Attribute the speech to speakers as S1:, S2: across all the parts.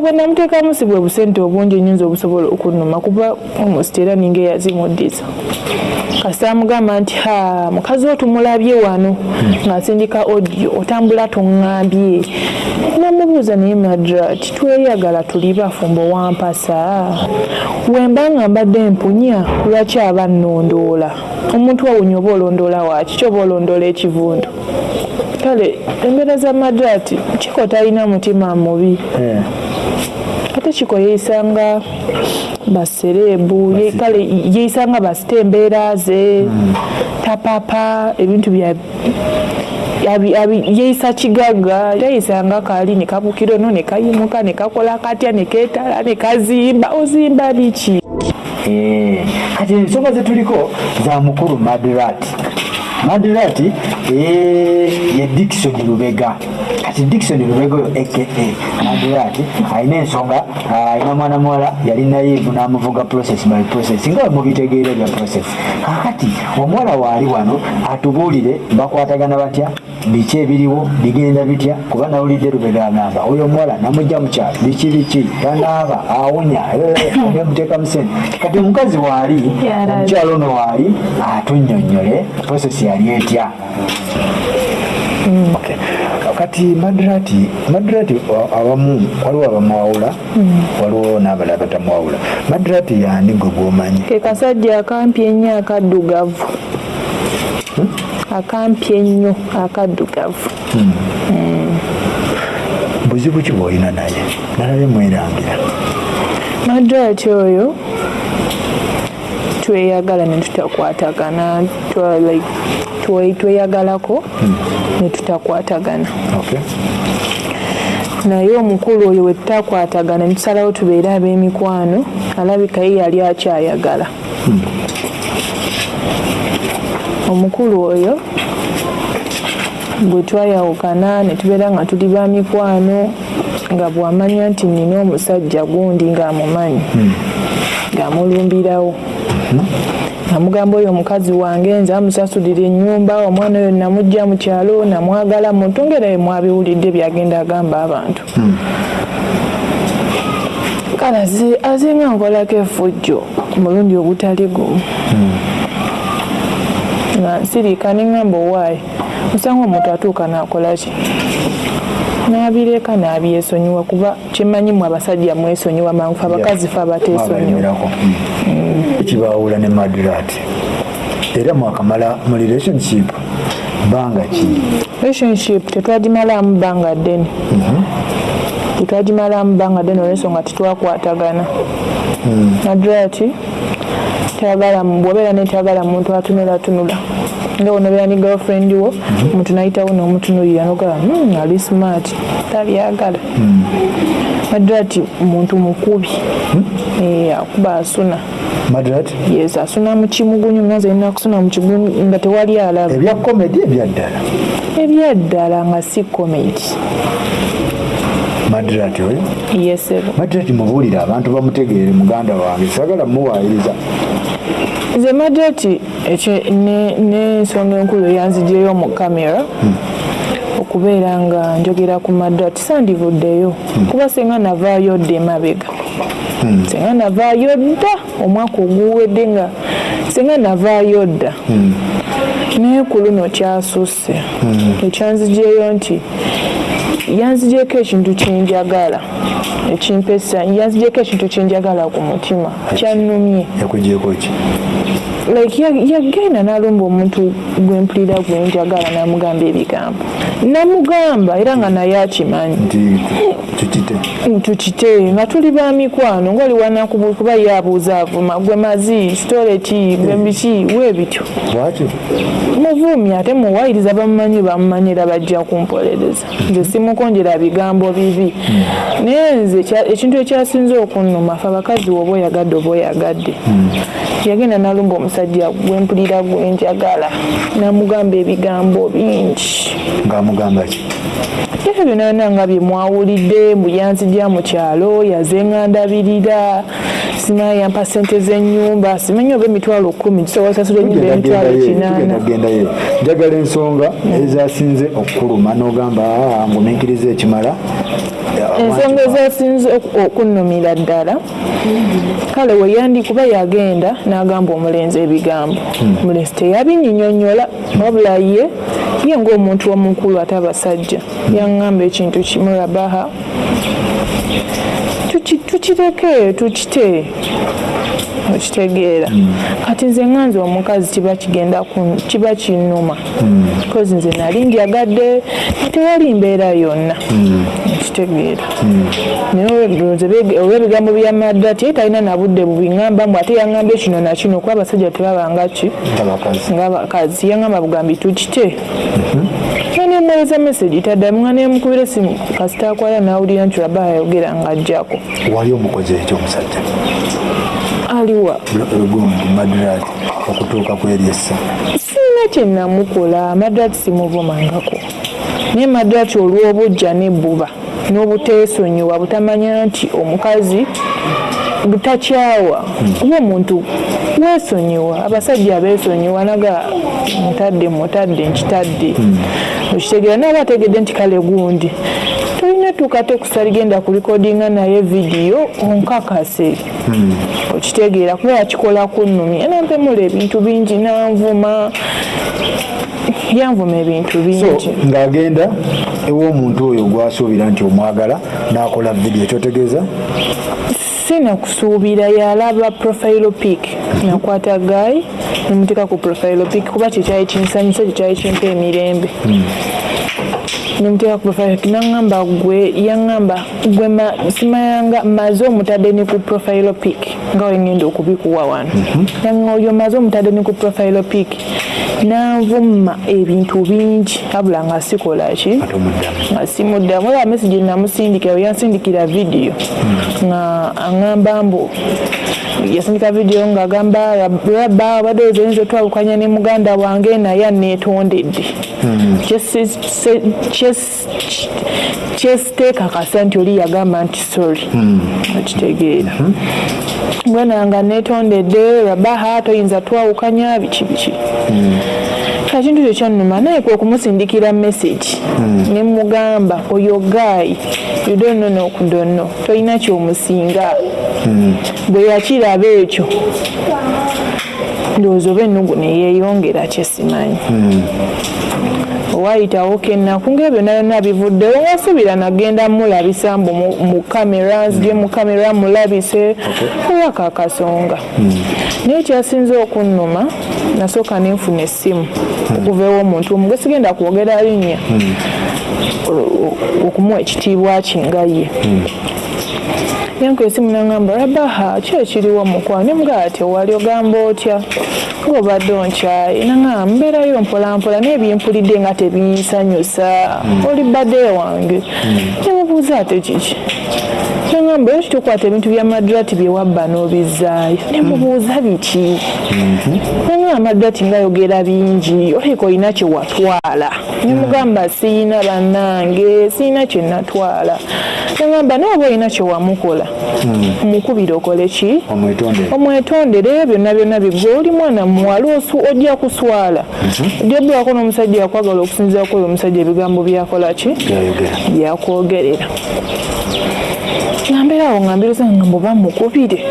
S1: bwe namuteekamu si bwe busente obungi nyinza obusobola okunnuma kuba omusti era ninga eyazimuddiza kasita amugamba nti ha mukazi wo tumulabye wano ng'asindika audio otambula toŋŋambye namubuuza naye madrat tweyagala tuli bafumbo wampasa? Wemba nga mbadde empunya lwaki aba nnondoola? Omuntu awunya oba olondoola waki ki oba olondoola ekivundu? Kale embeera za madrat kiko talina mutima mubi
S2: Eh,
S1: ate kiko yeeyisanga basereebu kale yeeyisanga basita embeera ze tapapa ebintu bya yeeyisa kigagga yeeyisanga kaali ne kabukira ono ne kayimuka ne kakola katya ne keetala ne kazimba ozimba biki?
S2: Eh, kati ensonga zetuliko za mukulu madrat madrat eh, ye dikson lubega. Kati dikson lubega oyo aka madrat alina ensonga alina mwana muwala yali nayivu n'amuvuga process by process nga mubitegeera bya process. Kakati omuwala waali wano atubuulire bakwatagana batya? Biki ebiriwo? Bigenda bitya? Kuba nawulidde lubega agamba oyo omuwala namujja mukyalo biki biki? Tanaaba awunya muteeka musente kati omukazi waali omukyalo ono waali atunnyonnyole process yali etya Okay. kati madrati madrati wa- abamu waliwo abamwawula waliwo n'abalala batamwawula madrati yani gwe gwomanyi?
S1: Ke kasajja akampi ennyo akaddugavu. Akampi ennyo akaddugavu.
S2: Buzibu ki bwolina naye? Nalabye mwerangira.
S1: Madrati oyo tweyagala ne tutakwatagana tweyagalako ne tutakwatagana. Naye omukulu oyo we tutakwatagana ne tusalawo tubeere ab'emikwano alabika ye yali akyayagala. Omukulu oyo bwe twayawukana ne tubeera nga tuli ba mikwano nga bw'amanya nti nina omusajja gundi ng'amumanyi ng'amulumbirawo namugamba oyo omukazi wange nze amusasulira ennyumba omwana oyo namugja mu kyalo namwagala muntu ngera mwabiwulidde byagenda agamba abantu. Kale aze- azinga nkolako efujjo omulundi ogutali gumu. Nga nsirika neŋŋamba owaayi osanga omuntu atuuka n'akolaki n'abireka n'abyesonyiwa kuba kimanyimu abasajja mwesonyiwa mangufu abakazi fe abateesonyiwa.
S2: Mm. kibaawula ne madrat era mwakamala mu relationship. Bbanga ki?
S1: Relationship tetwagimalamu bbanga ddene. Tetwagimalamu bbanga ddene olwensonga titwakwatagana nadrati tayagala bwobeera netayagala muntu atunulatunula nga onobeera ni girlfriend wo omuntu nayitawo nomutunulira nogala "Hmm, ali smart tabyagala. Nadrati muntu mukubi. Eh, akuba asuna.
S2: Madrat
S1: yes asuna mu kimugunyu nganze nina kusuna mu kigunyu nga tewali alaba
S2: ebya komedi ebyaddala
S1: ebyaddala nga si komedi
S2: madrat oyo?
S1: Yesebo
S2: madrat mubuulire abantu bamutegeere muganda wange sagala muwaayiriza
S1: nze madeti n'ensonga enkulu eyanzijeyo mu kamera okubeera nga njogera ku madati sandivuddeyo kuba senga navaayo dda emabega. Senga navaayo dda omwaka oguwedde nga senga navaayo dda naye ku luno kyasusse ekyanzijeyo nti yanzigyeko ekintu kyenjagala ekimpesa yanzigyeko ekintu kyenjagala ku mutima kyannumye.
S2: Yakugyeko ki
S1: like ya- yagenda n'alumba omuntu gwempulira gwenjagala namugamba ebigambo. Namugamba era nga naye akimanyi.
S2: Tukite
S1: tukite nga tuli ba mikwano ngaoli wanakubu kuba ye abuuza avuma gwe mazi sitole ki gwe biki weebityo
S2: bwatyo?
S1: Muvuumi ate muwayiriza bamumanyi bamumanyira bajja kumpolereza. Nze simukonjera bigambo bibi. Naye nze ekintu ekyasinze okunnuma fe abakazi woba oyagadde oba oyagadde. Yagenda nalumba omusajja gwempulira gwenjagala namugamba ebigambo bingi.
S2: Ng'amugamba ki?
S1: Ebyo byonna nga bye mwawulidde mbu yanzija mu kyalo yazeŋŋandabirira simanyi yampa sente z'ennyumba simanyi oba emitwalo kumi tusobola sasula ennyumba y'emitwalo kinaana.
S2: njagala ensonga ezasinze okukuluma n'ogamba "Ah, ngumiikiriza ekimala
S1: ensonga ezasinze oku- okunnumira ddala kale weyandi kuba yagenda n'agamba omulenzi ebigambo. Omulenzi teyabinyinyonyola wabula ye ye ng'omuntu omukulu ate abasajja. Yaŋŋamba ekintu kimu rabaha tuki- tukireke tukite okitegeera. Kati nze ŋŋanze omukazi kiba kigenda kiba kinnuma. Kozi nze nali ndyagadde tewali mbeera yonna okitegeera naye ndowooza bege- olw'ebigambo bya maddati ye talina na budde bubiŋŋamba mbu ate yaŋŋamba ekino nakino kuba abasajja tebabanga ki?
S2: Abakazi
S1: ng'abakazi yaŋŋamba bugambi tukite nga nemuweereza mesagi taddamu nga nemukubira esimu kasita akwala n'awulira nti laba ayogera ng'ajjako.
S2: Wali omukozi ekyo omusajja?
S1: Aliwa.
S2: Madurat okutuuka ku eryessa
S1: sirina kye namukola madrati simuvumangako naye madrati olw'obujja n'ebbuba n'obuteesonyiwa butamanya nti omukazi butakyawa. Kuba omuntu weesonyiwa abasajja abeesonyiwa naga mutadde mutadde nkitadde. Okitegeera naaba ategedde nti kale gundi tolina tukate kusaligenda kulikodinga naye vidiyo onkakase. Okitegeera kuba yakikola kunnumya nampemula ebintu bingi nanvuma yanvuma ebintu bingi.
S2: Ng'agenda ew'omuntu oyo gwasuubira nti omwagala n'akola vidiyo kyotegeeza?
S1: Sinakusuubira yalaba profile pic. Nakwata gayi nemuteeka ku profile pic kuba kyekyali kinsanyusa kyekyali kimpa emirembe. Nemuteeka ku profile pic naŋŋamba gwe yaŋŋamba gwe ma- simayanga maze omutadde ne ku profile pic nga wengenda okubikuwa wano. Yaŋŋa oyo maze omutadde ne ku profile pic nanvuma ebintu bingi. Abula nga sikola ki?
S2: Ate omuddamu
S1: nga simuddamu. Olaba mesagi namusindikira yansindikira vidiyo nga aŋŋamba mbu yasindika vidiyo ng'agamba laba obadde oyinza otwawukanya ne muganda wange naye aneetondedde kyes- kyesiteekakasa nti oli yagamba nti sorry okitegeera. Mbwena nga neetondedde rabaha toyinza twawukanya? Biki biki ekintu kyo kyannuma naye kwe kumusindikira message. Ne mugamba oyo gaayi yudono n'okudono tolina kyomusinga. Bwe yakiraba ekyo ndowooza oba ennugu neyeeyongera kyesimanyi owayitawo kennaku ngaebyo nayona bivuddewo wasuubira nagenda mulabisa mbu mu- kamera nzije mu kamera mulabise olwako akasonga. Naye kyasinze okunnuma nasooka nenfuna essimu okuva ew'omuntu omu gwe sigenda kwogera linnya o- okumuwa ekitiibwa kinga ye yanko esimu nangamba rabaha ki ekiriwo mukwano nemugaa tewali ogamba otya? Ng'obadde onkyaye. Nangamba mbeerayo mpolampola naye byempulidde nga tebinsanyusa oli badde wange. Nemubuuza ate kiki nangamba yo kitukwata ebintu bya madrati byewabba n'obizzaayo nemubuuza biki? Nangamba madrati ngayogera bingi oleka olina kyewatwala nemugamba siina bannange siina kyenatwala nangamba naye oba olina kyewamukola mukubire okole ki?
S2: Omwetondere.
S1: Byonna byonna bigwe oli mwana muwala ojja kuswala. Ojja bbulako n'omusajja yakwagala okusinzira ku oyo omusajja ebigambo byakola ki? Byakwogerera ngambeerawo ngambiroza nga mbuba mukubire.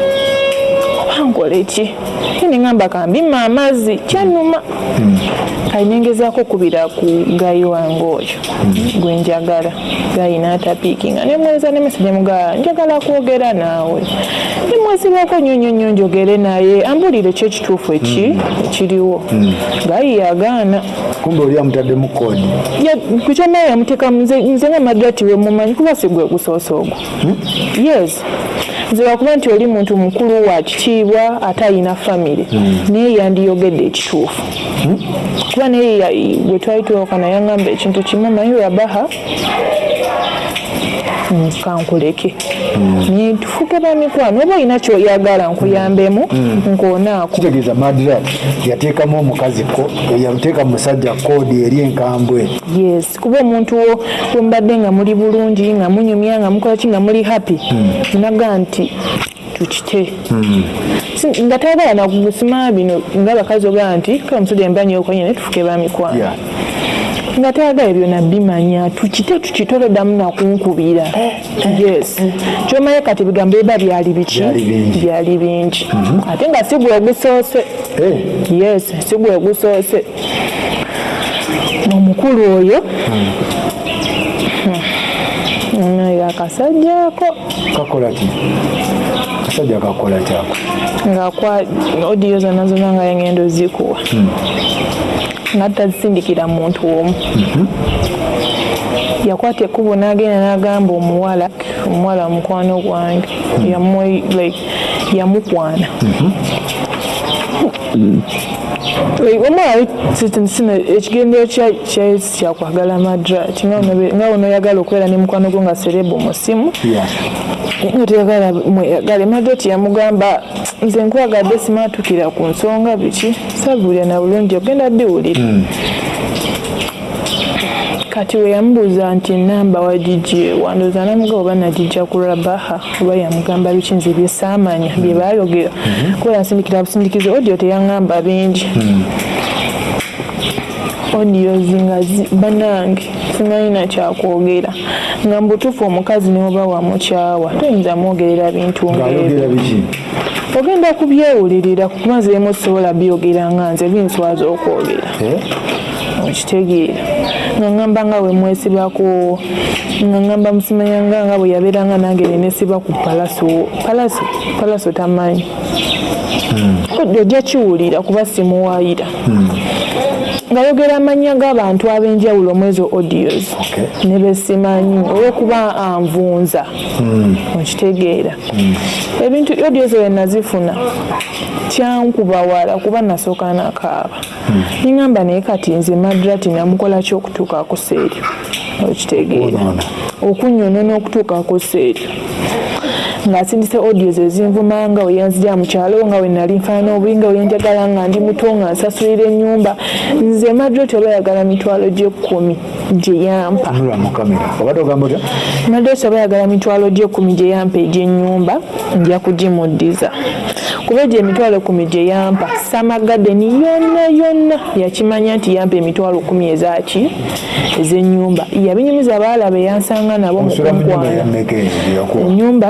S1: Oba nkole ki? Neŋŋamba kambima amazzi kyannuma. Kali nengezaako okubira ku gayi wange oyo. Gwe njagala. Gayi n'atapiikinga. Nemweza nemesi nemugaa njagala kwogera naawe nemwezibako nnyo nnyo nnyo njogere naye ambulire ki ekituufu eki ekiriwo. Gayi yagaana.
S2: Kumbe oli amutaddemu koodi
S1: kukyamaye yamuteeka nze nga madrati we mumanyi kuba si gwe gusoose ogwo. Yes. Nze wakuba nti oli muntu mukulu wa kitiibwa ate ayina famire naye yandiyogedde ekituufu. Kuba naye bwe twali tuwakana yaŋŋamba ekintu kimu manyi rabaha mm, kankuleke naye tufuke bamikwano oba olina kyoyagala nkuyambemu nkoonaako
S2: kitegeeza madrat yateekamu omukazi ko yateeka mu musajja koodi eri enkambwe.
S1: Yes kuba omuntu wo wembadde nga muli bulungi nga munyumya nga mukola ki nga muli happy. Naga nti tukite. Nga tayagala nakugusima bino nga abakazi ogaa nti kale omusajja embanyi okonye naye tufuke bamikwano. Nga teyagala byonna bimanya tukite tukitoleddamu nakunkubira. Yes. Kyomanyi kati bigambo biba byali biki?
S2: Byali bingi.
S1: bingi. Ate nga si gwe ogusoose
S2: Eh,
S1: yes si gwe ogusoose omukulu oyo nayo akasajjaako
S2: kakola ki? Kasajja kakola kyako
S1: ngaakwa odiyo zonna zonna nga yangendo zikuwa nga tazisindikira muntu omu. Yakwata ekkubo n'agenda n'agamba omuwala omuwala mukwano gwange. Like, yamukwana. Omwali sino ekigendero kya- kya- kyakwagala madrat nga ono- nga onoyagala okubeera ne mukwano gwo nga serebo mu nga teyagala mweyagale madoti yamugamba nze nkwagadde simaatukira ku nsonga biki? Sabuulya na bulungi ogenda biwulira kati we yamubuuza nti enamba wagijje wandoza namugaba oba nagijja ku rabaha oba yamugamba biki? Nze byesaamanya bye baayogera. Kuba yasindikira busindikizo odiyo teyaŋŋamba bingi odiozi nga bannange simanyi nakyakwogera nga mubutuufu omukazi neoba wamukyawa toyinza mwogerera bintu ngaebyo ogenda kubyewulirira kuba nze emu sobola byogera nga nze binswaza okwogera.
S2: Eh?
S1: okitegeera. Nga ŋŋamba nga bwe mwesibako nga ŋŋamba musimanyanga nga bwe yabeeranga nange nenesiba ku palaso. Palaso palaso tamanyi. Ojja kiwulira kuba simuwaayira ngayogera amannya g'abantu ab'enjawulo audios
S2: Okay.
S1: ne besimanyi olwokuba anvunza. Okitegeera. Ebintu audios we nazifuna kyankuba wala kuba nasooka nakaaba. Niŋamba naye kati nze madrati namukola ki okutuukaku seeryo okitegeera. Okunyonona okutuukaku seeryo ng'asindise audios ezinvuma nga weyanzija mu kyalo nga we nali nfaanana obubi nga weyenjagala nga ndi muto nga nsasulira ennyumba. Nze madrati oba yagala mitwalo gy'ekkumi gye yampa. Madrati oba yagala mitwalo gy'ekkumi gye yampa egy'ennyumba nja kugimuddiza. Kuba egyo emitwalo kumi gye yampa samagadeni yonna yonna yakimanya nti yampa emitwalo kumi ezaki ez'ennyumba. Yabinyumiza abawala be yansanga nabo mu
S2: nsula mu nyumba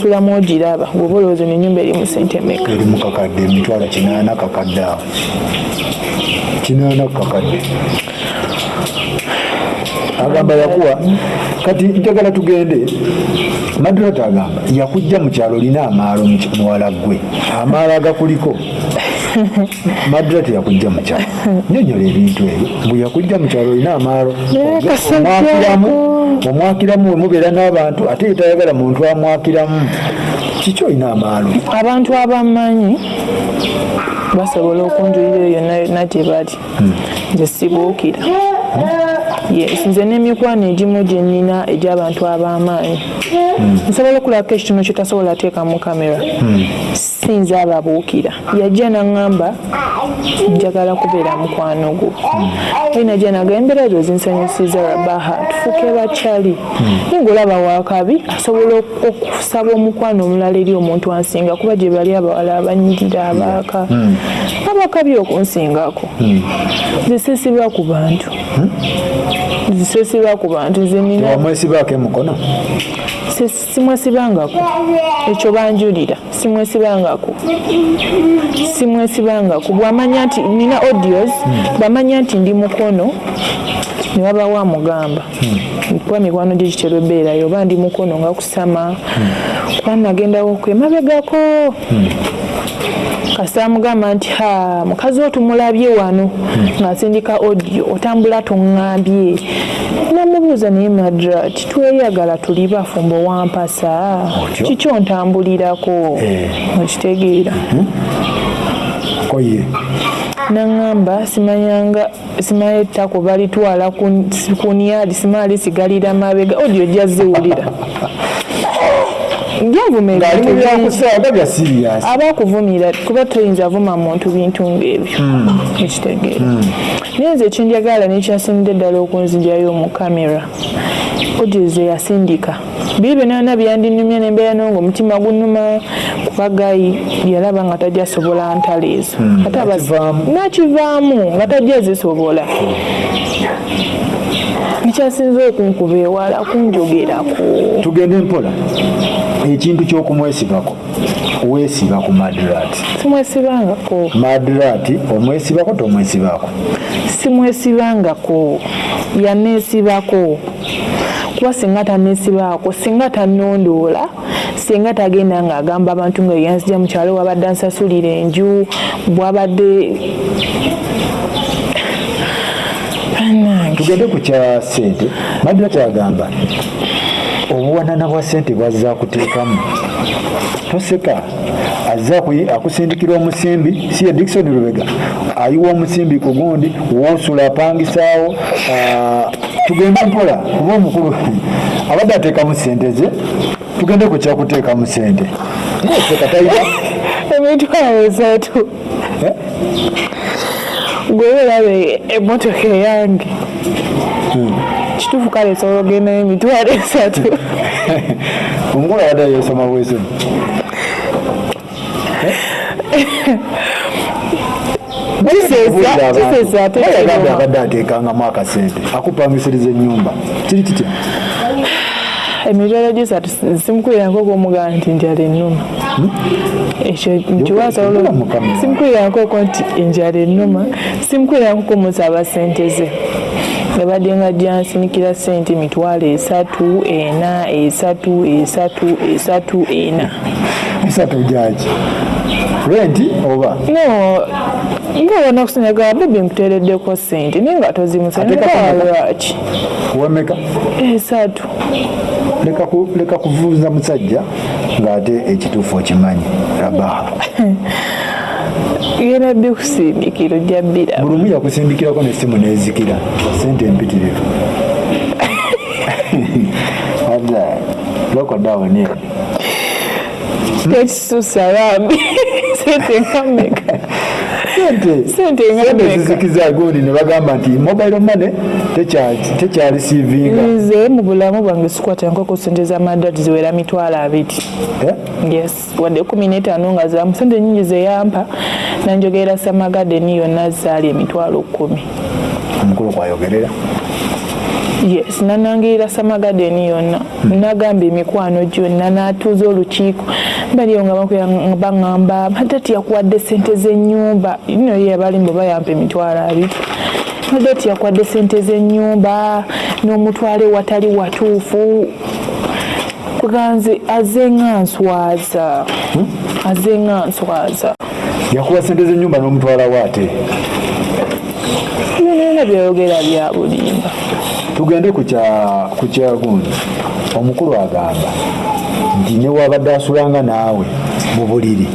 S1: gyensulamu ogiraba bw'oba olowooza eno ennyumba eri mu sente meka
S2: eri mu kakadde emitwalo kinaana kakadde awo. Kinaana kakadde agamba yakuwa kati njagala tugende. Madrata agamba yakujja mu kyalo olina amaalo muwala gwe. Amaalo agakuliko madrata yakujja mu kyalo. Nyonyola ebintu ebyo. Bwe yakujja mu kyalo olina amaalo. Omwakiramu omwakiramu we mubeera n'abantu ate ye tayagala muntu amwakiramu kiki olina amaalo?
S1: Abantu abamanyi basobola okunjulira eyo yonna yonna gye bali nze sibuukira yes nze n'emikwano egimu gye nnina egy'abantu ab'amaanyi. Nsobola okulabako ekitono kye tasobola teeka mu kamera. Sinza ababuukira. Yajja naŋŋamba njagala kubeera mukwano gwo. Oli najja naga embeera ezo zinsanyusiza rabaha tufuuke bakyali. Naye ngaolaba wakabi asobola ok- okusaba omukwano omulala eri omuntu ansinga kuba gye bali abawala abanyirira abaaka abakabi okunsingako zisesibwa ku bantu zisesibwa ku bantu nze nina
S2: wamwesibaako emukono
S1: Si- simwesibangako ekyo banjulira simwesibangako simwesibangako bwamanya nti nina audios bamanya nti ndi mukono ne babawa mugamba. Kuba mikwano gye kitera ebeerayo oba ndi mukono nga kusama. Kuba nagendawo ku emabegako kasita amugamba nti ha mukazi wo tumulabye wano. Ng'asindika audio otambula tuŋŋambye namubuuza naye madrat tweyagala tuli bafumbo wampasa?
S2: Otyo?
S1: kiki ontambulirako?
S2: Eh.
S1: okitegeera.
S2: Koye.
S1: Naŋŋamba simanyanga simanyi ettako balitwala ku- niyadi simanyi lisigalira mabega. Audio ojja ziwulira gyavuma
S2: ng'ali mu byakusaaga bya siriyasi
S1: abakuvumira kuba toyinza vuma muntu bintu ngaebyo ekitegeera naye nze ekyenjagala nekyasinidde ddala okunzigyayo mu kamera ogize yasindika. Biri byonana byandinumya nembeera nonga omutima gunuma kuba gayi yalaba nga tajja sobola ntalo ezo Ate aba-
S2: nakivaamu.
S1: nga tajja zisobola kyasinze okunkuba ewala kunjogerako.
S2: Tugende mpola ekintu kyokumwesibako weesiba ku madrat
S1: simwesibangako.
S2: Madrat omwesibako tomwesibako?
S1: Simwesibangako. Yaneesibako. Kuba singa taneesibaako singa tanondoola singa tagenda ng'agamba abantu nga yanzija mu kyalo wabadde ansasulira enju bwabadde
S2: tugende ku kya sente madrat agamba obuwanana bwa sente bwazza kuteekamu. Toseka azza akusindikira omusimbi si ye dikison lubega. Ayiwa omusimbi ku gundi wosula apangisaawo tugende mpola kuba omukulu. Abadde ateekamu sente ze tugende ku kyakuteekamu sente seka tayita
S1: emitwalo esatu
S2: Eh?
S1: gwe olabe emmotoka eyange kituufu kale esobola ogendayo emitwalo esatu kiseesa kiseesa ate
S2: yagambye
S1: kiruma.
S2: abadde ateekangamu akasente akupangisiriza ennyumba kiri kitya
S1: emitwalo gisatu simukuliranko gwomugamba nti njala ennuma ekyo nkiwasobola simukuliranko nti enjala ennuma simukuliranko kumusaba sente ze yabadde nga jansinikira sente mitwalo esatu ena esatu esatu esatu ena.
S2: Esatu gyaki? Renti oba?
S1: No nga obona okusinyaga bebi nkuteereddeko sente naye nga tozimusanlwaki
S2: wemeka
S1: esatu.
S2: Leka ku- leka kuvuuza musajja ng'ate ekituufu okimanyi. Rabaha
S1: genda ddi kusimbikiro ojja bbira
S2: buli omu yakusindikirako nesimu nezikira. Sente empitirivu. Ada lokodawoni
S1: tekisusa bambi sente nkameka.
S2: Sente
S1: Sente nga
S2: sente
S1: mmeka?
S2: zizikiza gundi ne bagamba nti mobile money tekya- tekyarisiivinga
S1: nze mu bulamu bwange sikwatankoko sente z'amadati ziwera mitwalo abiri.
S2: Eh?
S1: yes wadde kumi n'etaano nga zamu sente nyingi zeyampa nanjogerera samagadeni yonna zaali emitwalo kumi
S2: omukulu kwayogerera
S1: yes nanangirira samagadeni yonna. Nagamba emikwano gyonna n'atuuza olukiiko. Baliyo nga baŋŋamba madati yakuwadde sente z'ennyumba. Ino ye abalimba bayampa emitwalo abiri. Madati yakuwadde sente z'ennyumba n'omutwale watali watuufu. Kuganze aze nga nswaza. Aze nga nswaza
S2: yakuba sente z'ennyumba n'omutwala waate
S1: byonna byayogera bya bulimba.
S2: Tugende ku kya- ku kyagundi omukulu agamba nti newabadde asulanga naawe mu buliri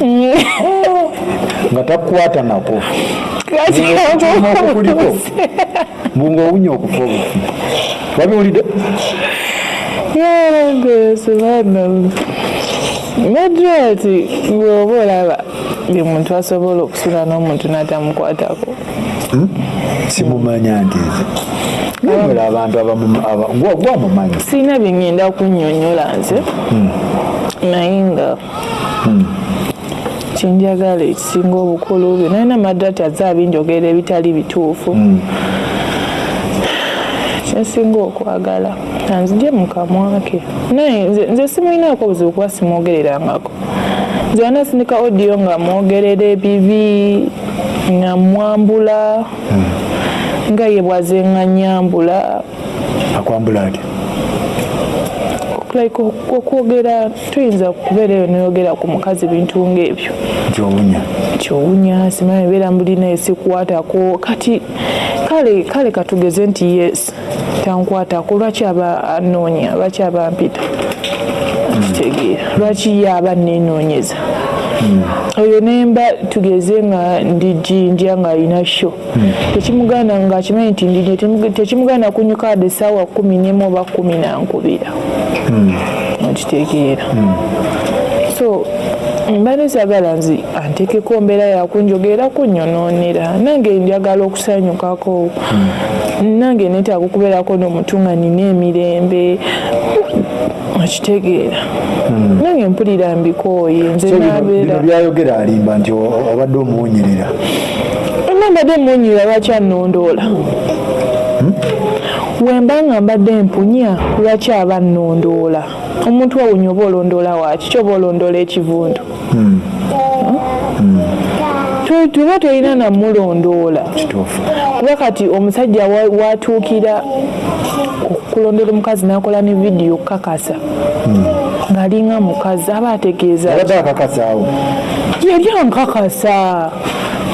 S2: nga takukwata nako. Okukuliko mbunga owunya okufa obufi. Wabiwulidde
S1: yarangeesebana madrati bw'oba olaba buli muntu asobola okusula n'omuntu n'atamukwatako
S2: simumanya nti nze. Abantu gwamumanyi
S1: sirina bye ngenda kunnyonnyola nze naye nga kyenjagala ekisinga obukulu byo nalina madrati azze abinjogera ebitali bituufu kyensinga okwagala anzije mu kamwa ke naye nze- simulinaako buzibu kuba simwogererangako nze wanasindika odiyo nga mwogerera ebibi nga mwambula nga ye bwaze nga nyambula.
S2: Akwambula ati
S1: like okwogera tuyinza kubeera eyo noyogera ku mukazi bintu ngaebyo
S2: nti owunya
S1: kyowunya simanyi beera mbulina esikwatako kati kale kale katugeze nti yes tankwatako. Lwaki aba anoonya? Lwaki aba mpita kitegeera lwaki ye aba nenoonyeza oyo nemba tugeze nga ndi jinja nga alina sho tekimuganda nga akimanyi nti ndinye tekimuganda kunyuka ade essaawa kumi nemu oba kumi nankubira okitegeera. So mba nesagala nzi antekeko mbeera yakunjogera kunnyonoonera nange njagala okusanyukako. Nange netaaga okubeerako n'omutu nga nina emirembe. Okitegeera nange mpulira mbikooye nze nabeera
S2: byayogera alimba nti obadde omuwunyirira.
S1: Nambadde munyira lwaki annondoola? Wemba nga mbadde mpunya lwaki aba nnondoola? Omuntu awunya oba olondoola waki kyoba olondoola ekivundu? Tu- tuba tolina namulondoola kuba kati omusajja wa- watuukira okulondera omukazi nakola ne vidiyo kakasa ng'alinga mukazi aba ategeeza
S2: abadde akakasaawo
S1: yali ankakasa.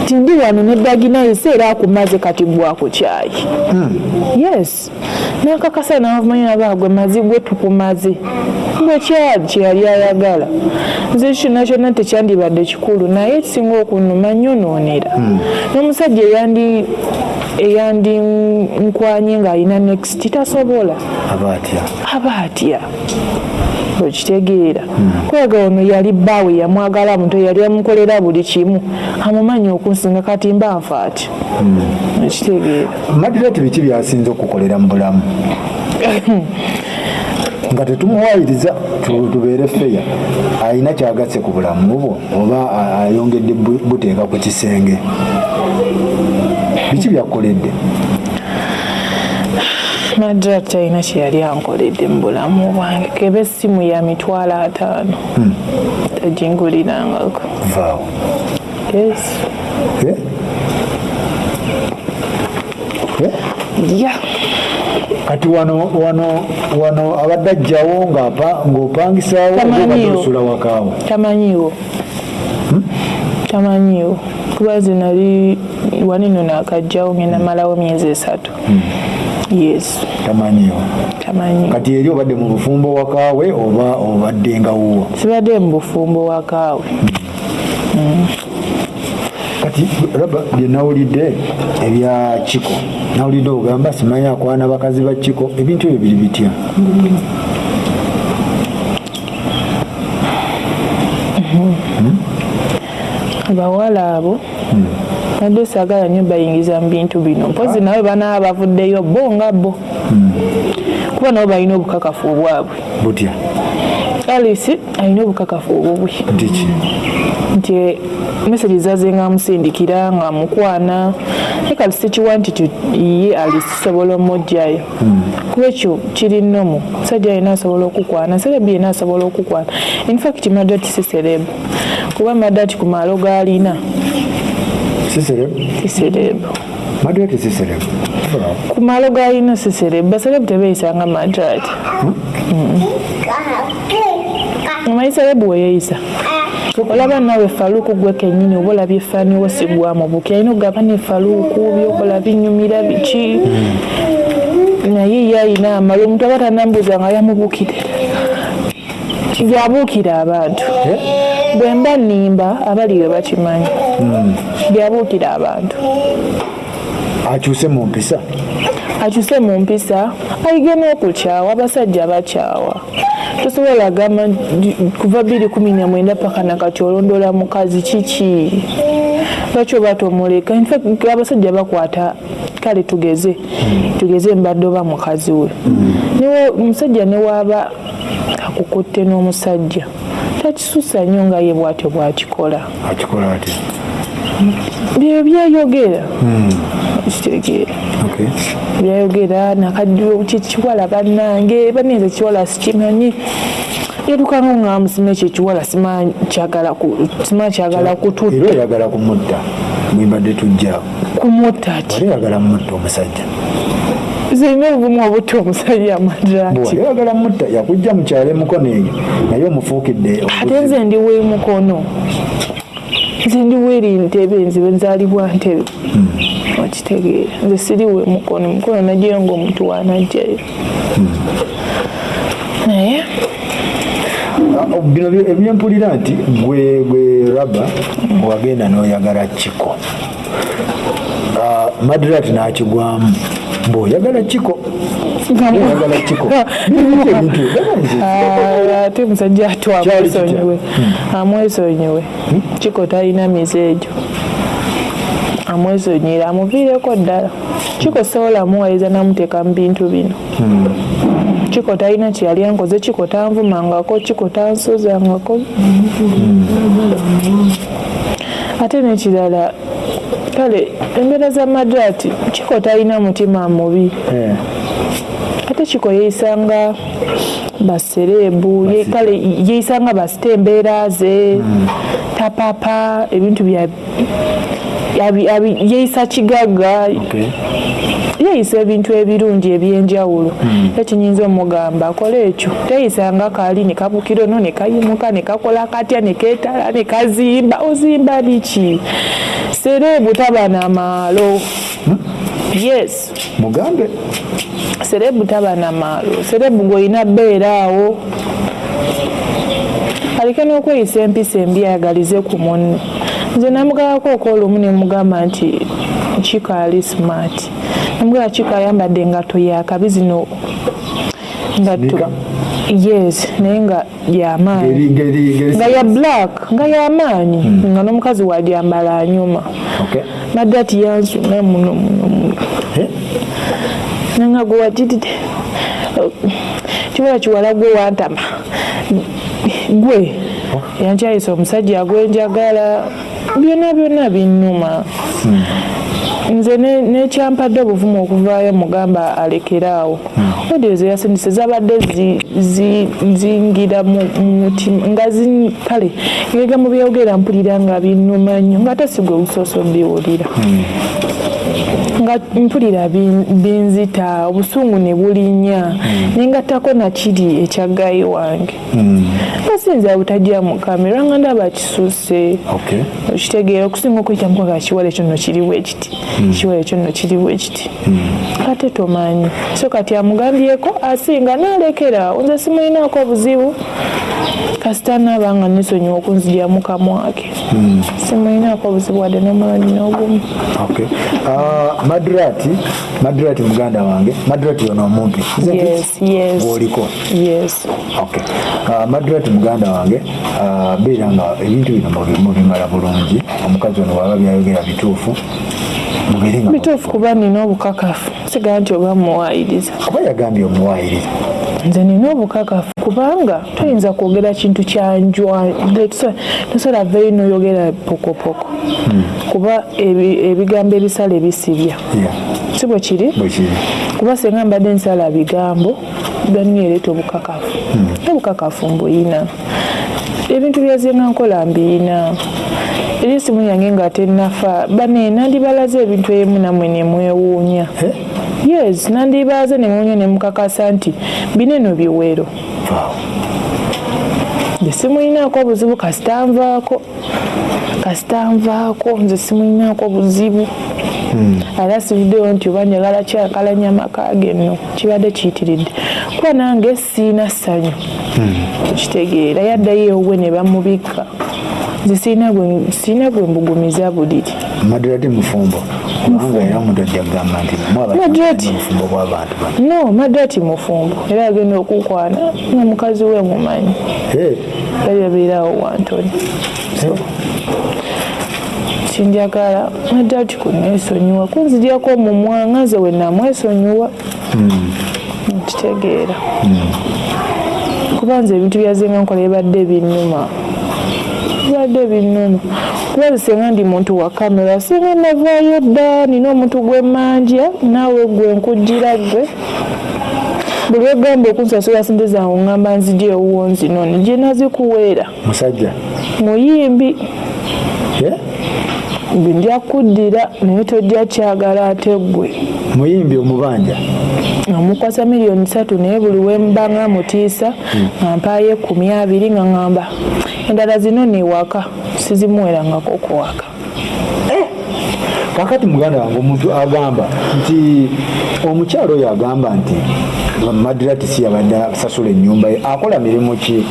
S1: Nti ndi wano neddaginayo si era akumaze kati gwako kyayi. Yes. Nakakasa navumanya baagwe mazi gwe tukumaze gwe kyali kyeyali ayagala. Nze kyonna kyonna tekyandibadde kikulu naye ekisinga okunuma nyonoonera n'omusajja eyandi eyandi nkwanye ng'alina next tasobola.
S2: Aba atya?
S1: Okitegeera. Kwega ono yali bbaawe yamwagala muto yali amukolera buli kimu. Amumanya okunsinga kati mba nfa atya? Okitegeera.
S2: Madirati biki byasinze okukolera mu bulamu nga tetumuwayiriza tu- tubeere feya alina kyagasse ku bulamu bwo oba ayongedde bu- buteeka ku kisenge. Biki byakukoledde
S1: madrat talina kyeyali ankoledde mu bulamu bwange. Keba essimu ya mitwalo ataano. Tagingulirangako.
S2: Vaawo.
S1: Yes.
S2: Eh? Eh?
S1: ya
S2: kati wano wano wano abadde ajjawo ng'opangisaawo
S1: Tamanyiiwo.
S2: obadde osula wakaawo
S1: tamanyiiwo. Tamanyiiwo. Kuba nze nali wanino nakajjawo ngenda malawo myezi esatu. Yes.
S2: Tamanyiiwo.
S1: Tamanyiiwo.
S2: Kati eri obadde mu bufumbo wakaawe oba obadde nga wuwo?
S1: Sibadde mu bufumbo wakaawe
S2: kati raba bye nawulidde ebya kiko. Nawulidde ogamba simanyi akwana bakazi ba kiko. Ebintu ebyo biri bitya?
S1: Abawala abo nadde saagala nnyo bayingiza mu bintu bino. Mpozi nawe banaaba bavuddeyo bo nga bo. Kuba nabo balina obukakafu obwabwe.
S2: Butya
S1: alisi alina obukakafu obubwe.
S2: Nti
S1: nti mesagi zaze nga amusindikira nga amukwana naye kati sikiwa nti ye alisobola omugjayo kuba ekyo kiri nnomu. Musajja yena asobola okukwana serebu yena asobola okukwana. Infact madati si serebu kuba madati ku maalo gaalina
S2: siserebu
S1: si serebu
S2: madirati siserebu
S1: ku maalo gaalina si serebu baserebu tebeeyisanga madati omanyi serebu weyeyisa olaba nawe faluuku gwe kennyini oba olabye effaaniwo sigwamu buki alina okugaba nefaluuku byokola binyumira biki? Naye ye alina amala omuntu aba tanambuuza nga yamubukire. Byabuukira abantu. Bwe mba nnimba abaliwe bakimanyi. Byabuukira abantu.
S2: Akyuse mu mpisa?
S1: Akyuse mu mpisa ayige n'okukyawa abasajja bakyawa tosobola gamba nti kuva bbiri kumi na mwenda paka nakati olondoola mukazi kiki? Lwaki oba tomuleka infact abasajja bakwata kale tugeze tugeze mbadde oba mukazi we. Newa- omusajja newaaba akukutte n'omusajja. Takisusa nnyo nga ye bwatyo bwakikola.
S2: Akikola atya
S1: byo byayogera. Kitegeera.
S2: Okay.
S1: Byayogera nakaddiwo kyekiwala bannange banenze ekiwala sikimanyi. Yadukanga nga musima ekyo ekiwala simanyi kyagala ku- simanyi kyagala
S2: era
S1: kututta
S2: oyagala kumutta mwimbadde tujjaawo
S1: kumutta
S2: wali oyagala mutta omusajja?
S1: Zirina obuvumu obutta omusajja
S2: oyagala mutta yakujja mukyalo emukono eyo naye omufuukidde
S1: ate nze ndi weemukono nze ndi weeri ntebe nzibe nzaalibwa ntebe okitegeera nze siri weemukono mukono najeyo ngaomuntu wanajjayo naye
S2: Ah, bino bye- ebyempulira nti gwe gwe raba wagenda n'oyagala kiko Ah, madrat n'akigwamu mbw'oyagala kiko oyagala kiko nze
S1: Ah, ate musajja
S2: Kyali kitya?
S1: amwesonyiwe kiko talina mizeejo amwesonyire amuviireko ddala. Kiko sobola muwaliza namuteeka mu bintu bino. Kiko talina kyeyali ankoze kiko tanvumangako kiko tansozangako ate nekirala kale embeera za madrati kiko talina mutima mubi.
S2: Eh,
S1: tekiko yeeyisanga baserebu ye- kale yeeyisanga basitembeera ze tapapa ebintu bya abi- abi- yeeyisa kigagga yeeyisa ebintu ebirungi ebyenjawulo. Era kinyinza omugamba akole ekyo. Teyisanga kaali ne kabukira ono ne kayimuka ne kakola katya ne keetala ne kazimba ozimba biki? Serebu taba na maalo. Yes.
S2: Mugambe.
S1: Serebu taba na maalo. Serebu gweolina bbeeraawo aleke n'okweyisa empisa embi ayagalize ku munne nze namugabako okwolumu ne mugamba nti kika ali smart? Namugaba kika ayambadde engato yakabi zino ngatto yes naye nga yamaanyi nga ya black nga yamaanyi nga n'omukazi wagyambala anyuma.
S2: Okay
S1: naddati yansuna muno muno muno.
S2: Eh?
S1: nanga gwe watitide kibola kiwala gwe wantama. Gwe yankyayisa omusajja gwenjagala byonna byonna binnuma. Nze ne- nekyampadde obuvumu okuvaayo mugamba alekeraawo odiyo zeyasindise zabadde zi- zi- zingira mu mu mutima nga kale ngega mu byogera mpulira nga binnuma nnyo nga ate sigwe obusoose obiwulira nga mpulira bin- binzita obusungu ne bulinnya nengattako nakiri ekyaggayi wange. Basinza butajja mu kamera nga ndaba kisusse.
S2: Okay.
S1: Okitegeera okusinga okuyita mukwagala kiwala ekyo nno kiriwo ekiti kiwala ekyo nno kiriwo ekiti ate tomanyi. So kati amugambyeko asinga nalekera nze simulinaako obuzibu kasita naaba nga nesonyiwa okunzija mu kamwake simulinaako obuzibu wadde n'omuloni n'ogumu.
S2: Okay Ah, madrati madrati muganda wange. Madrati ono omuntu. Gwoliko okay Ah, madrati muganda wange ah, beera nga ebintu bino mubi- mubimala bulungi. Omukazi ono waba byayogera bituufu
S1: bituufu kuba nina obukakafu sigala nti oba muwayiriza
S2: kuba yagambye omuwaayiriza?
S1: Nze nina obukakafu kubanga toyinza kwogera kintu kyanjwa tosobola vayo noyogera pokopoko kuba ebi- ebigambo ebisala ebisibya. Si bwe kiri? Kuba senga mbadde nsala bigambo ganiyereeta obukakafu. Obukakafu mbuyina ebintu byazenga nkola mbiyina eri esimu yange nga tenafa bane nandibalaze ebintu emu namwe nemwewuunya yes nandibalaze nemwewuunya nemukakasa nti bineno biwero.
S2: Waaw.
S1: nze simulinaako obuzibu kasita nvaako. Kasita nvaako nze simulinaako buzibu era sividdeyo nti oba njagala kyakalanya amaka ge nno kibadde kiyitiridde. Kuba nange siina ssanyu kitegeera yaddayo ewuwe ne bamubikka nze siina gwe- mbugumiza buliri
S2: madrati mufumbo. Kubanga era omuntu ajja kugamba nti mubufumbo bw'abantu
S1: no madrati mufumbo. Era agenda okukwana nga mukazi we mumanyi.
S2: Eh,
S1: bali babeerawo wantoni so kinjagala madrati kunesonyiwa kunzigyako omumwa nga nze we namwesonyiwa. Nkitegeera. Kuba nze ebintu byazenga nkola ebadde binnuma bibadde binnuma kuba bisenga ndi muntu wa kamera singa navaayo dda nina omuntu gwemmanja naawe gwe nkujjira gwe. Buli wegamba okunsasula sente zange ŋŋamba nzija ewuwo nzino nigye nazikuweera.
S2: Musajja?
S1: Muyimbi. Nja kuddira naye tojja kyagala ate gwe.
S2: Muyimbi omubanja?
S1: Amukwasa miliyoni satu naye buli wembanga mutiisa nga mpaayo ekumi abiri nga ŋŋamba endala zino newaka sizimuwerangako kuwaka
S2: kakati muganda wange omuntu agamba nti omukyalo oyo agamba nti madirati si yabadde asasula ennyumba ye akola mirimu ki?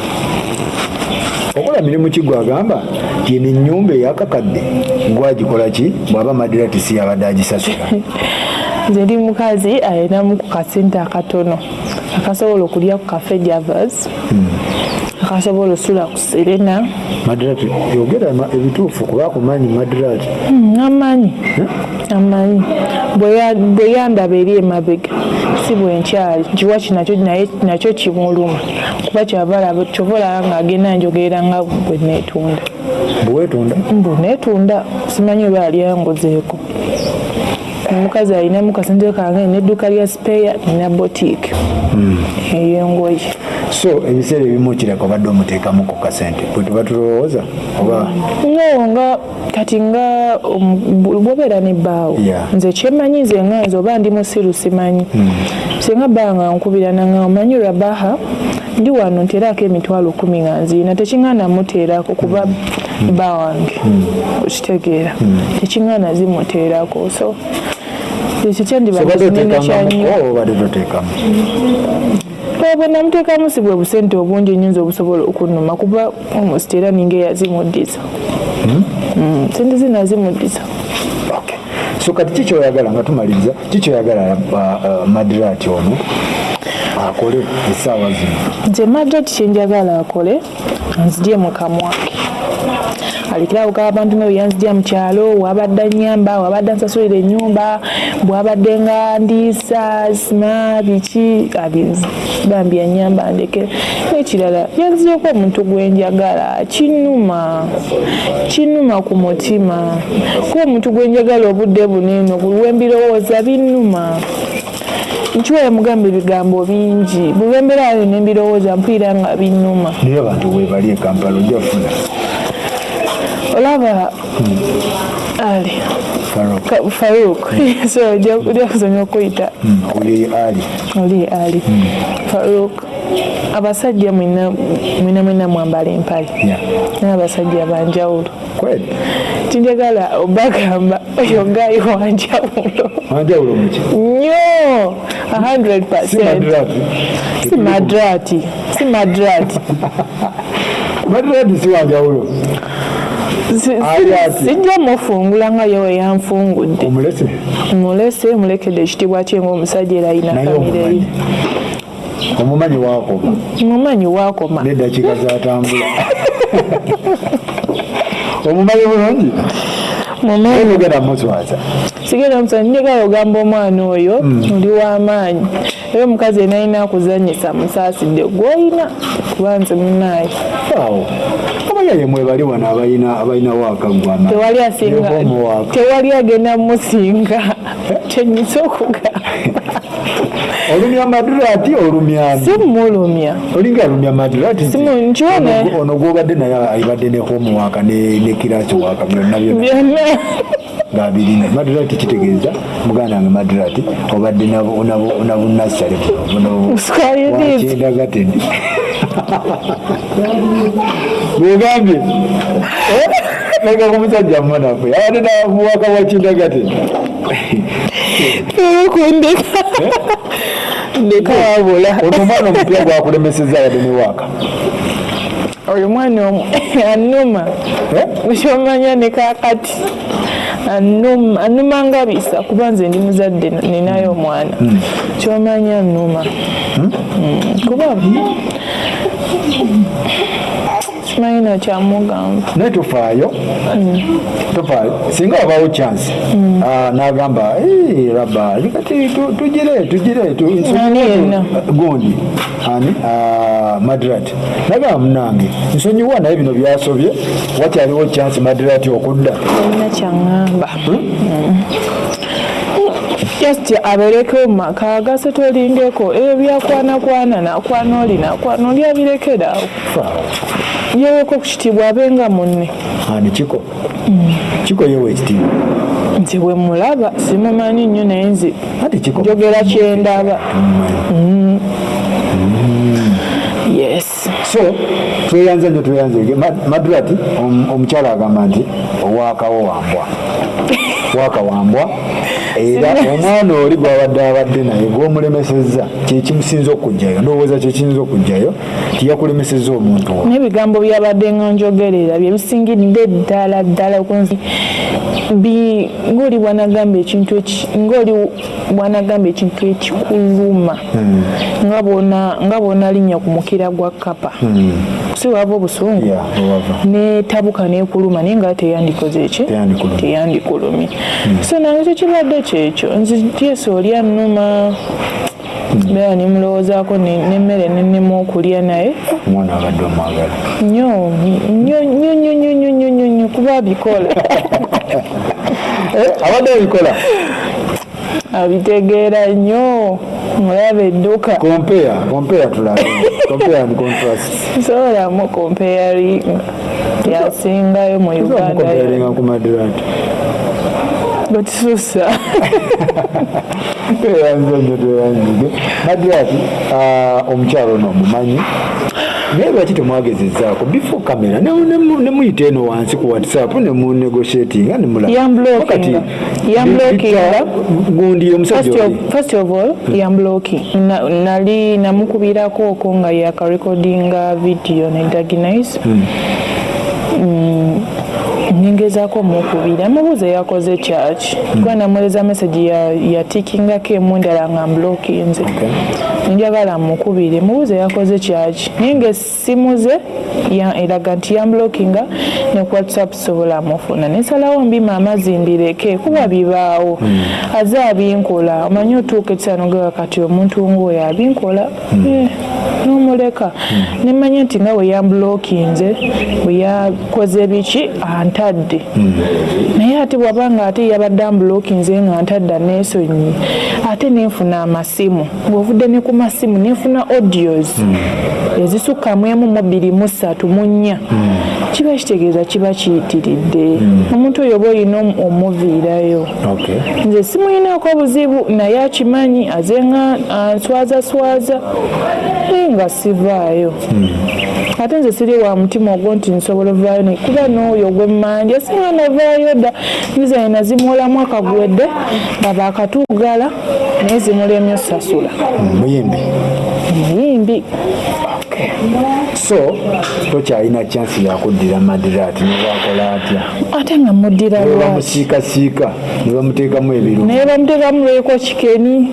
S2: Okola mirimu ki gwagamba nti eno ennyumba eyakakadde gwagikola ki? Bw'aba madirati si yabadde agisasula.
S1: Nze ndi mukazi ayinamu ku kasente akatono akasobola okulya ku kafe javas akasobola osula ku serena
S2: madirati yogera ebituufu kuba akumanyi madirati
S1: Hmm, amanyi. Amanyi. Bwe ya- bwe yandaba eri emabega si bwenkyali nkiwa kinakyo naye nakyo kimuluma. Kuba kyova olaba nga agenda njogerera nga bwe neetunda.
S2: Bwewetunda
S1: mbu neetunda simanyi oba yali yangozeeko omukazi alinamu kasente kange nedduuka lya sipeya nina botiiki ey'engoye
S2: so ebiseera ebimu kireka obadde omuteekamu ku kasente. Bwe tuba tulowooza oba
S1: no nga kati nga bu- bwobeera ne bbaawo nze kyemmanyi nze nga nze oba ndi musiru simanyi. Singa bbaa nga nkubirana nga omanyi rabaha ndi wano nteerako emitwalo kumi nga nziina tekiŋŋaana muteerako kuba bba wange okitegeera tekiŋŋaana zimuteerako. So ekyo kyendiba
S2: obadde toteekamu
S1: bwe namuteekamu si bwe busente obungi nyinza obusobola okunnuma kuba almost era ninga eyazimuddiza Mm, sente zinazimuddiza
S2: Okay. so kati kikyoyagala nga tumaliriza kikyoyagala madirati ono akole essaawa zino?
S1: Nze madrat kyenjagala akole nzidye mu kamwake alikirawo ka abantu nga bweyanzidya mu kyalo wabadde nyamba wabadde nsasulira ennyumba bwabadde nga ndiisa sima biki bambi anyamba ndeke. Nekirala yanziryeko omuntu gwenjagala kinuma kinuma ku mutima. Kuba omuntu gwenjagala obudde buneeno lwembirowooza binnuma. Nkiwa mugamba ebigambo bingi bwe bembeera ayo nembirowooza mpulira nga binnuma.
S2: Naye abantu webali e kampala ojja kufuna
S1: olaba ali. Faruk ojja kusomya okuyita
S2: oli ali.
S1: Ali. Faruk abasajja mwina mwina mwambala empale naye abasajja banjawulo tinjagala obagamba oyo gayi wanjawulo nnyo 100
S2: si
S1: madrati. Si madrati.
S2: Madirati si wanjawulo
S1: Si- si-
S2: Ali ati.
S1: Sijja mufungula nga yewe yanfungudde mulese mulekedde ekitiibwa kye ngaomusajja era
S2: naye
S1: famire
S2: omumanyi.
S1: ye
S2: omumanyi wakoma
S1: mumanyi wakoma
S2: neddakiika zatambula. Omumanyi bulungi?
S1: Mumanyi
S2: ogenda muswaza
S1: sigenda musa njagala ogamba omwana oyo oli w'amaanyi. Era omukazi enalina akuzanyisa musaasidde gwolina kuba nze munaaye
S2: era yemwebali wano abalinawo akaggwana
S1: tewali agenda musinga kyenyisa okugamba
S2: olumya madirati olumyami
S1: simulumya
S2: olinga alumya madirati ono gwobadde naye ibadde ne homework nekiraki waka byonna byonna. Ngabirina madirati kitegeeza muganda wange madirati obadde nabunasale
S1: buno
S2: bunowakindagatedi bwegambye naga ku musajja mmonafe abadde nabuwaka wakindagateni
S1: kundeka ndeka wabula
S2: ono omwana omupya gwakulemeseza abadde ne waaka
S1: oyo mwana omu. Anuma ekyomanya ne kakati anuma anuma nga bisa kuba nze ndi muzadde ninayo omwana kyomanya anuma Mm, kuba simanyi nakyamugamba
S2: naye tofaayo tofaayo singa wabawo chance. Ah, n'agamba "Eh, raba kati tu- tugire tugire gundi. Ani? Ah, madrat. Nagamba munange. Nsonyiwa naye bino byasobye wakyaliwo chance madrat okudda?
S1: Olina kyaŋŋamba just abeereko mu maka agase tolindeko ebyo byakwanakwana nakwana oli nakwana oli abirekerawo
S2: Faawo.
S1: Yeweko ku kitiibwa abenga munne.
S2: Ani kiko? Kiko yewe ekitiibwa
S1: nti bwe mulaba simumanyi nnyo naye
S2: kiko?
S1: njogera kyendaba Mm. yes.
S2: So tweyanze nyo tweyanze. Ma- madrati om- omukyala agamba nti owakawo wambwa. Waka wambwa era omwana oli gwabadde abadde naye gwomulemesezza kyekimusinza okujjayo ndowooza kyekiyinza okujjayo tiyakulemesezza omuntu wa
S1: n'ebigambo byabadde nga njogerera bye bisingidde ddala ddala ng'oli bwanagamba ekintu eki- ng'oli bwanagamba ekintu ekikuluma nga bwona- nga bwonalinnya ku mukira gwa kapa si wava obusungu? Netabuka nekuluma naye nga teyandikoze ki
S2: Teyandikulumye.
S1: teyandikulumye. So nange tekibadde kyekyo nzityesa oli anuma. Beera nemulowoozaako ne- nemmere nenema okulya naye.
S2: Omwana abadde omwagala.
S1: Nnyo kuba abikola
S2: abadde abikola
S1: abitegeera nnyo mulaba edduka.
S2: Tulabe and contrast.
S1: Sobolamu comparing yasingayo mu uganda.
S2: ku
S1: bwetisusa
S2: tweyanze nnyo tweyanzige madurat omukyalo ono omumanyi naye lwaki temwagezezaako before kamera ne muyita eno wansi ku whatsapp ne munegotiatinga ne mulaba
S1: Yamblockinga. Yamblockinga.
S2: gundi omusajja
S1: First
S2: oli
S1: of, all yamblocking na, nali namukubirako oko nga yakarekodinga video ne daginise mm, ningezaako mukubira mubuuza yakoze kyaki kuba namweleza message ya- yatikingako emu endala nga mblokinze njagala mukubire mubuuze yakoze kyaki naye ngaessimu ze eraga nti yamblokinga ne ku whatsapp sobola mufuna nesalawo mbima amazzi mbireke kuba bibaawo. Aze abinkola. Omanyi otuuka ekisanogera kati omuntu ngaoyo abinkola? Eh, n'omuleka. Nemanya nti nga bwe yamblokinze bwe yakoze biki? Antadde. Naye ate bwabanga ate yabadde amblokinze nga ntadde aneesonyi ate nenfuna amasimu bwovudde ne ku masimu nenfuna audios ezisukkamu emu mu bbiri mu ssatu mu nnya. Kiba kitegeeza kiba kiyitiridde. Omuntu oyo oba olina omu- omuviirayo. Nze simuyinaako buzibu naye akimanyi aze nga answazaswaza naye nga sivaayo. Ate nze siri wa mutima ogwo nti nsobola ovaayo naye kuba n'oyo gwemmandya singa navaayo dda. Viza yena zimuwolamu akagwedde nga baakatugala naye zimulemye osasula.
S2: Muyimbi.
S1: Muyimbi
S2: so tokyalina chansi yakuddira madirat nebakola atya?
S1: Ate nga muddira lwaki?
S2: bamusiikasiika ne bamuteekamu ebirungo
S1: naye bamuteekamu lweko kikeni?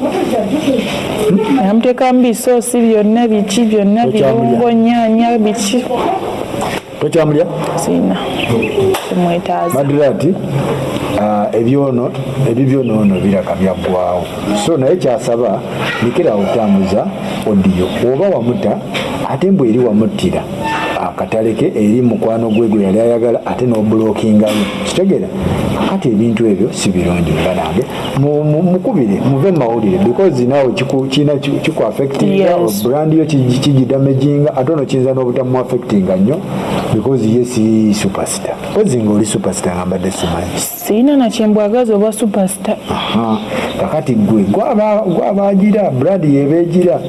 S1: Yamuteekamu bisoosi byonna biki byonna birungo nyaanya biki?
S2: Tokyamulya
S1: sina temwetaaza
S2: madirati ebyono ebyo byonoono biraga byaggwawo so naye kyasaba lekera otambuza odiyo oba wamuta ate mbw eri wamuttira akataleke eri mukwano gwe gwe yali ayagala ate n'obulokingayo kitegeera kati ebintu ebyo si birungi mbanange Mu- mu- mukubire muve mumawulire because naawe kikuaffectinga brand yo kigi- kigidamaginga ate ono kiyinza n'obutamu affectinga nnyo because ye si superstar. Kozi ngaoli superstar nga mbadde simanyi.
S1: Sirina nakyembwagaza oba
S2: Aha, kakati gwe gwaba- gwabagira brad yebeegira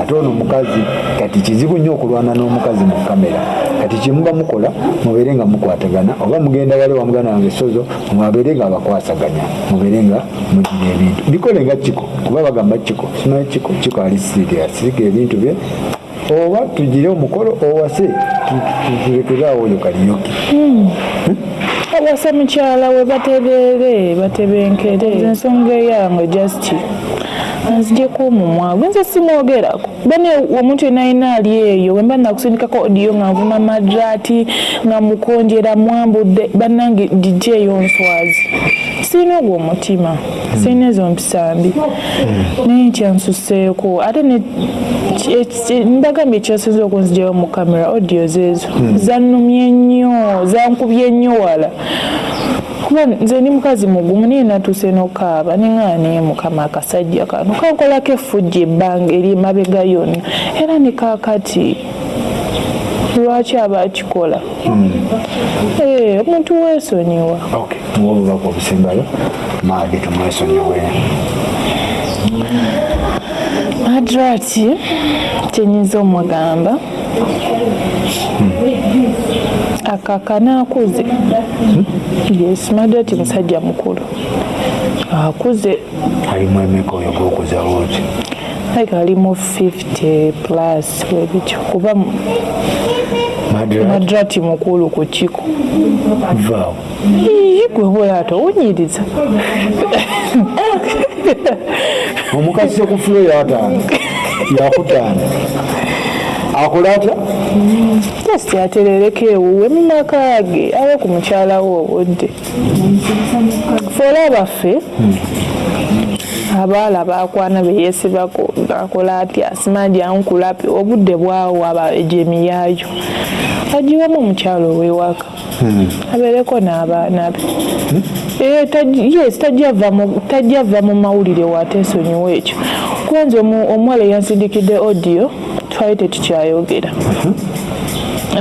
S2: ate ono mukazi kati kizibu nnyo okulwana n'omukazi mu kamera. Kati kyemuba mukola mubeere nga mukwatagana oba mugenda wali wamugana wange sozo mwabeere nga abakwasaganya mubeere nga mugira ebintu. Bikole nga kiko kuba bagamba kiko simanyi kiko kiko ali sirias sirika ebintu bye oba tugire omukolo owase tulekeraawo oyo kaliyoki
S1: awasa mukyala we batereere batebenkere ensonga eyange just nzijeko omumwa gwe nze simwogerako bane omuntu yena ayina ali eyo wemba nakusindikako odiyo nga nvuma madrati nga mukonjera mwambudde bannange dijeyo nswazi sirina ogwo omutima. Sirina ezo mpisa mbi naye nkyansuseeko ate mbagambye ekyasinze okunzijayo mu kamera odiyo zeezo zannumye nnyo zankubye nnyo wala kuba nze ndi mukazi mugumu naye natuuse nokaaba. Neŋaa naye mukama akasajja kano? Kankolako effujja ebbanga eri emabega yonna. Era ne kaakati lwaki aba akikola? Eh, omuntu weesonyiwa.
S2: Okay muwa obubaka obusembayo maage tumwesonyiwe.
S1: Adrati kyenyinza omugamba. Akakana akuze yes madrati musajja mukulu. Akuze.
S2: Alimu emeka oyo gwokuzawo oti
S1: like alimu 50 plus webityo kuba
S2: madra
S1: madrati mukulu ku kiko.
S2: Vaawo.
S1: Gwe bola atowunyiriza
S2: omukazi ku fulo yataano yakutaano akola atya
S1: just aterereka ewuwe mu maka ge abe ku mukyala we obudde. Fe olaba ffe abaala bakwana beyeesibako ngakola atya? Asimanji ankulapi obudde bwawa ejemi yaayo. Agiwamu omukyalo ow'ewaka. Abeereko n'abaana be. Eh, yes mu- tajjava mu mawulire wateesonyiwa ekyo. Kubanza omu- omuwala eyansindikidde audio twali tetukyayogera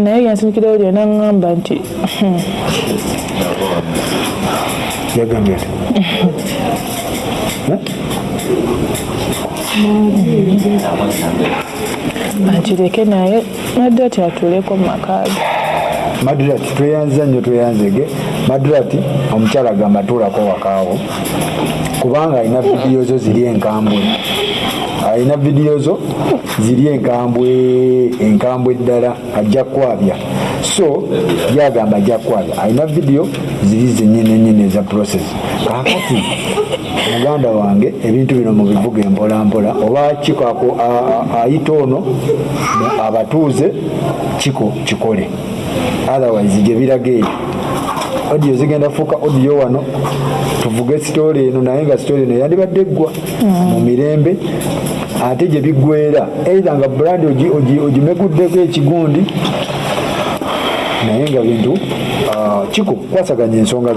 S1: naye yansindikidde audio naŋŋamba nti "Hmm,
S2: yagambye ati
S1: akireke naye nadde ati atuuleko mu maka ge
S2: madurat tweyanza nnyo tweyanzege madurat omukyala agamba tuulako wakaawo kubanga alina vidiyo zo ziri enkambwe alina vidiyo zo ziri enkambwe enkambwe ddala ajja kwabya. So gyagamba ajja kwabya. Alina vidiyo ziri zenyenenyene eza process. Kakati muganda wange ebintu bino mubivuga empolampola oba kiko ako- ayita ono abatuuze kiko kikole. Otherwise gye biraga eyo odiyo zigenda fuuka odiyo wano tuvuge sitooli eno naye nga sitooli eno yandibadde eggwa mu mirembe ate gye biggwera eitha nga ogi- ogimeguddeko ekigundi naye nga bintu ah, kiko kwasaganya ensonga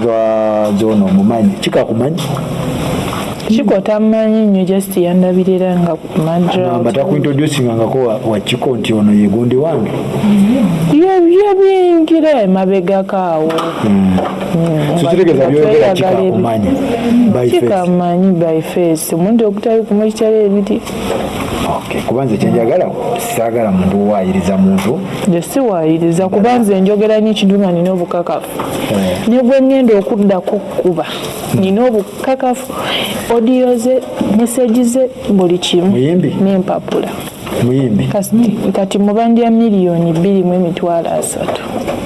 S2: zoono omumanyi kikakumanyi
S1: kiko tamanyi nnyo just yandabirira nga ku madra
S2: takuintroducingangako wa- wa kiko nti ono ye gundi wange.
S1: Byebingira emabegako awo kikamanyi by face. Omuntu okutali kumukitala
S2: Okay, kuba nze kyenjagala saagala muntu owayiriza muntu.
S1: Nze siwaayiriza kuba nze njogera nyo ekintu nga nina obukakafu.
S2: Eh.
S1: ne gwe ngenda okuddako kuba nina obukakafu odiyo ze meseji ze buli kimu. N'empapula.
S2: Muyimbi?
S1: Kati- mubandya miliyoni bbiri mu emitwalo asatu.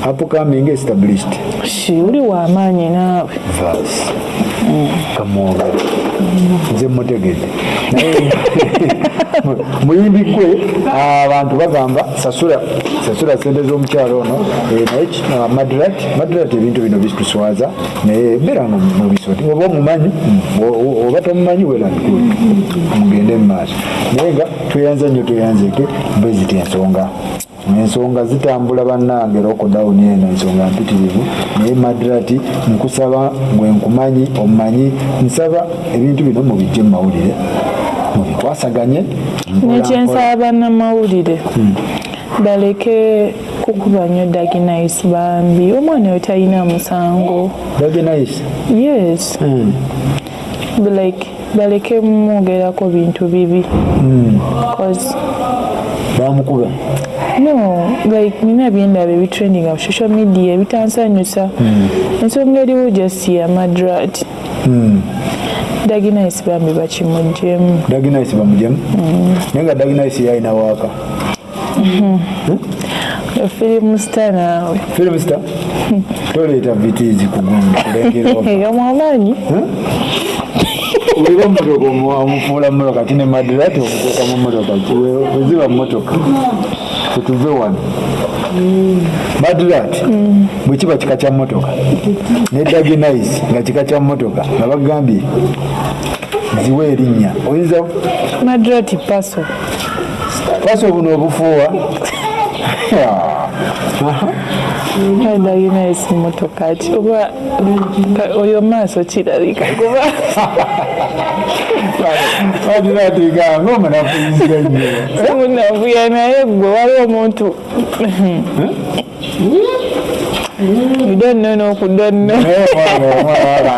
S2: Upcoming established.
S1: Si uli w'amaanyi naawe.
S2: Verse kamwogera nze mutegedde naye muyimbi gwe abantu bagamba sasula sente z'omukyalo ono eh, naye ah, madrat madrat ebintu bino bituswaza naye beeranga mubisoti oba omumanyi mm, oba tomumanyi welandikul mugende mu maaso. Naye nga tweyanza nnyo tweyanzeke mbe ziti ensonga ensonga zitambula bannange lokodawuni eno ensonga mpitirivu. Naye madrati nkusaba gwe nkumanyi omumanyi nsaba ebintu bino mubijje mu mawulire mpola
S1: nekyensaba bannamawulire baleke kukuba nnyo daginais bambi. Omwana oyo talina musango.
S2: Nice
S1: yes.
S2: Hmm.
S1: like baleke mwogerako bintu bibi.
S2: Hmm.
S1: 'Cause
S2: bamukuba?
S1: No like nina byendaba ebitrendinga ku social media ebitansanyusa ensonga eriwo just ya madrat
S2: Hmm.
S1: Daginais bambi bakimugjemu
S2: Dage nice bamujemu naye nga Dage nice yalina waaka.
S1: Firimu sita naawe.
S2: Film star toleeta vitiizi kugundi kulengera
S1: omwamaanyi
S2: olira omutoka omufuula mumotoka kati ne madirati omuteeka mu motoka weziba motoka tetuve wano. Madirati bwe kiba kika kya motoka ne daginais nga kika kya motoka nga bagambye ziwa erinnya. Oyinza
S1: madrat paso.
S2: Paso buno obufuuwa
S1: daginais motoka ki oba ka- oyo maaso kirabika kuba.
S2: Madirati nga ngaomunafuyiziga nnyo
S1: simunavuya naye gwe waliwo omuntu udonno n'okudonno
S2: naye omwana omwana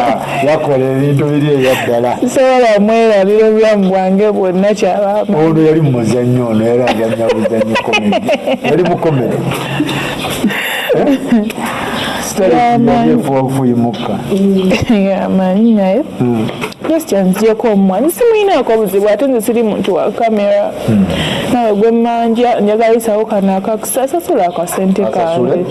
S2: yakola ebintu biri eyaddala
S1: sobola mwerabira obulamu bwange bwonna kyabaamu
S2: ono yali mu muzannyo ono yali azannya buzannyo komedi. Yali mu komedi sitalifuyimuka
S1: amanyi naye kwesityanziyeko omwana simuyinaako buzibu ate nze siri muntu wa kamera nawe gwe manja njagalisawo kano akakusa sasula akasente
S2: Asasule?
S1: kange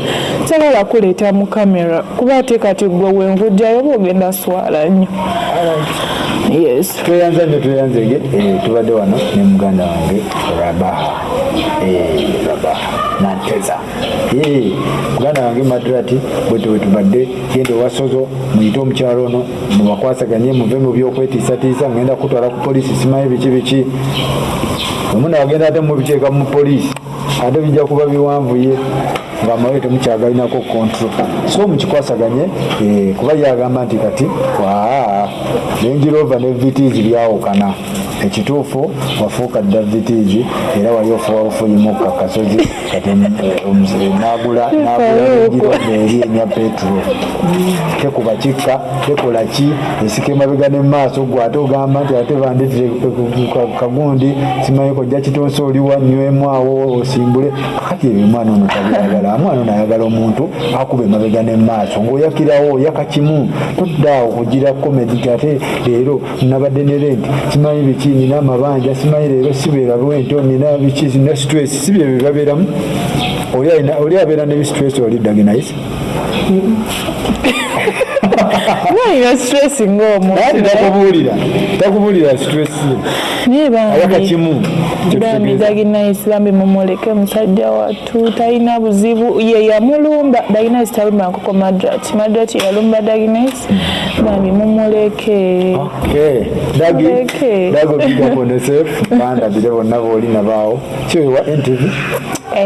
S1: sabola kuleeta mu kamera kuba ate kati gwe wenvujjayo oba ogenda swala nnyo yes.
S2: Tweyanza nnyo tweyanzege eh, tubadde wano ne muganda wange rabaha. Eh, rabaha nanteza. Eh, muganda wange madrati bwete bwe tubadde genda owasozo muyite omukyalo ono mubakwasaganye muve mu byo okwetiisatiisa ngenda kutwala ku polisi simanyi biki biki. Omuna agenda ate mubiteeka mu polisi ate bijja kuba biwanvuye nga amawe temukyagalinako kontrol so mukikwasaganye eh, kuba yagamba nti kati waa nenjirova ne vitizi byawukana. Ekituufu wafuuka dda vitizi era wali ofuwa bufuyimuka kasozi kati eh, omuze- nagula nenjirova eri enya petulo tekuba kikka tekola ki? Esika emabega ne maaso gwe ate ogamba nti ate bandetire kagundi simanyi kojja kitonsa oliwa nywemu awo osimbule. Kakati ebyo omwana ono tabyagala omwana ono ayagala omuntu akuba emabega ne maaso ng'oyakirawo oyaka kimu toddaawo kugira komedi ate leero nabadde ne renti simanyi biki nina amabanja simanyi leero sibeera bwento nina biki nina stress si bye bibabeeramu oli abeera ne stress oli dagenayise
S1: nalina stress ng'omuntu
S2: naye takubuulira takubuulira stress. Ye
S1: naye
S2: ayaka
S1: bambi mumuleke musajja wattu talina buzibu ye yamulumba. Daginayisi talumba nkoko madrati. Madrati yalumba daginayisi bambi mumuleke.
S2: Okay. dagi
S1: Muleke.
S2: dago bigako ne sef bandabire bonna booli nabaawo. Kyowa ntv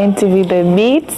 S1: ntv the beats